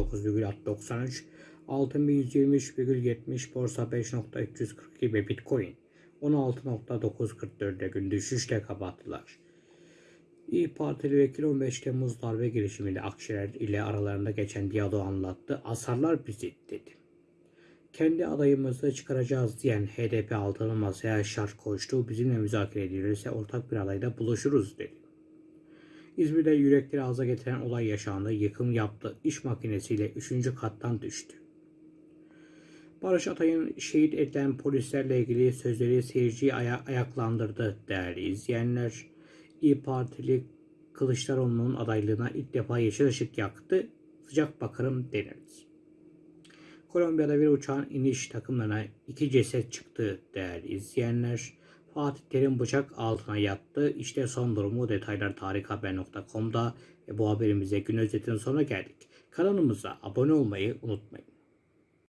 19,93, altın 1123,70, borsa 5.342 ve bitcoin 16.944'e gün düşüşle kapattılar. İyi Partili vekil 15 Temmuz darbe girişiminde Akşener ile aralarında geçen diyaloğu anlattı. Asarlar bizi dedi. Kendi adayımızı çıkaracağız diyen HDP altını masaya şart koştu. Bizimle müzakere edilirse ortak bir adayda buluşuruz dedi. İzmir'de yürekleri ağza getiren olay yaşandı. Yıkım yaptı. İş makinesiyle 3. kattan düştü. Barış Atay'ın şehit edilen polislerle ilgili sözleri seyirciyi aya- ayaklandırdı değerli izleyenler. İyi Partili Kılıçdaroğlu'nun adaylığına ilk defa yeşil ışık yaktı. Sıcak bakarım denildi. Kolombiya'da bir uçağın iniş takımlarına iki ceset çıktı değerli izleyenler. Fatih Terim bıçak altına yattı. İşte son durumu detaylar tarikhaber.com'da ve bu haberimize gün özetinin sonuna geldik. Kanalımıza abone olmayı unutmayın.